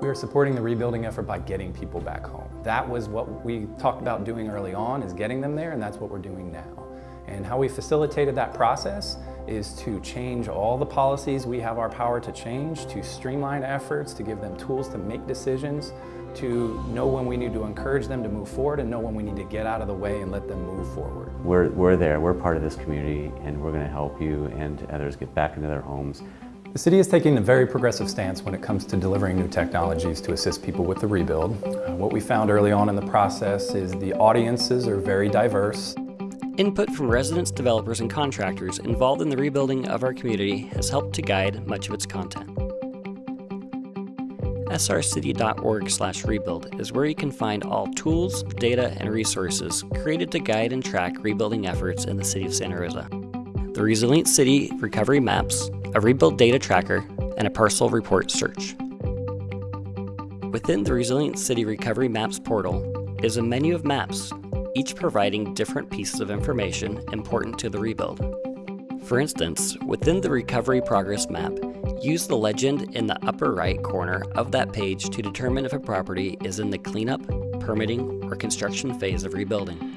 We are supporting the rebuilding effort by getting people back home. That was what we talked about doing early on, is getting them there, and that's what we're doing now. And how we facilitated that process is to change all the policies we have our power to change, to streamline efforts, to give them tools to make decisions, to know when we need to encourage them to move forward and know when we need to get out of the way and let them move forward. We're, we're there, we're part of this community, and we're going to help you and others get back into their homes. The city is taking a very progressive stance when it comes to delivering new technologies to assist people with the rebuild. Uh, what we found early on in the process is the audiences are very diverse. Input from residents, developers, and contractors involved in the rebuilding of our community has helped to guide much of its content. srcity.org rebuild is where you can find all tools, data, and resources created to guide and track rebuilding efforts in the city of Santa Rosa. The Resilient City Recovery Maps, a rebuild data tracker, and a parcel report search. Within the Resilient City Recovery Maps portal is a menu of maps each providing different pieces of information important to the rebuild. For instance, within the Recovery Progress Map, use the legend in the upper right corner of that page to determine if a property is in the cleanup, permitting, or construction phase of rebuilding.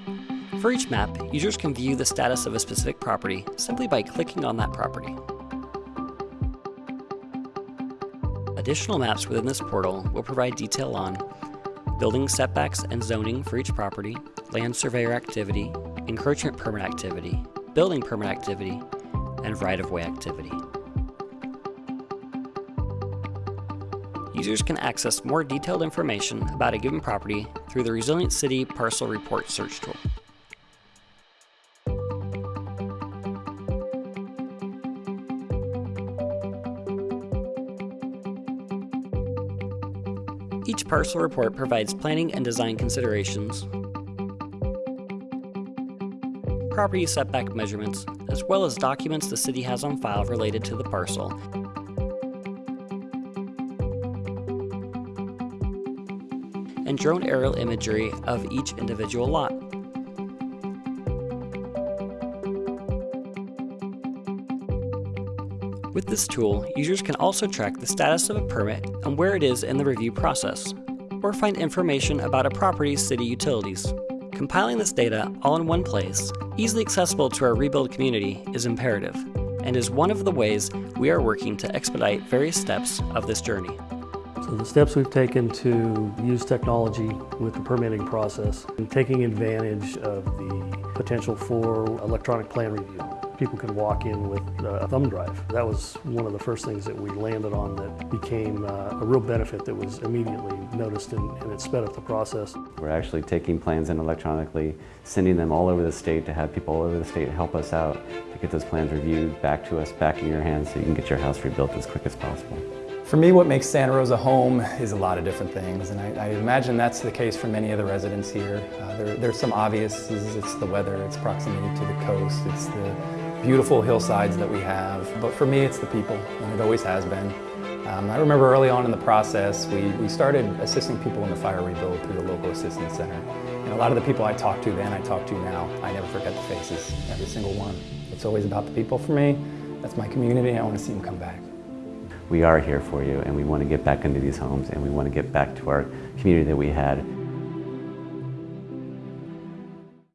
For each map, users can view the status of a specific property simply by clicking on that property. Additional maps within this portal will provide detail on building setbacks and zoning for each property, land surveyor activity, encroachment permit activity, building permit activity, and right-of-way activity. Users can access more detailed information about a given property through the Resilient City Parcel Report search tool. Each parcel report provides planning and design considerations, property setback measurements, as well as documents the city has on file related to the parcel. and drone aerial imagery of each individual lot. With this tool, users can also track the status of a permit and where it is in the review process, or find information about a property's city utilities. Compiling this data all in one place, easily accessible to our rebuild community, is imperative, and is one of the ways we are working to expedite various steps of this journey. So the steps we've taken to use technology with the permitting process and taking advantage of the potential for electronic plan review. People could walk in with a thumb drive. That was one of the first things that we landed on that became uh, a real benefit that was immediately noticed and, and it sped up the process. We're actually taking plans in electronically, sending them all over the state to have people all over the state help us out to get those plans reviewed, back to us, back in your hands so you can get your house rebuilt as quick as possible. For me, what makes Santa Rosa home is a lot of different things, and I, I imagine that's the case for many of the residents here. Uh, there, there's some obvious, it's the weather, it's proximity to the coast, it's the beautiful hillsides that we have, but for me it's the people, and it always has been. Um, I remember early on in the process, we, we started assisting people in the fire rebuild through the local assistance center. And a lot of the people I talked to then, I talk to now. I never forget the faces, every single one. It's always about the people for me. That's my community, I want to see them come back we are here for you and we want to get back into these homes and we want to get back to our community that we had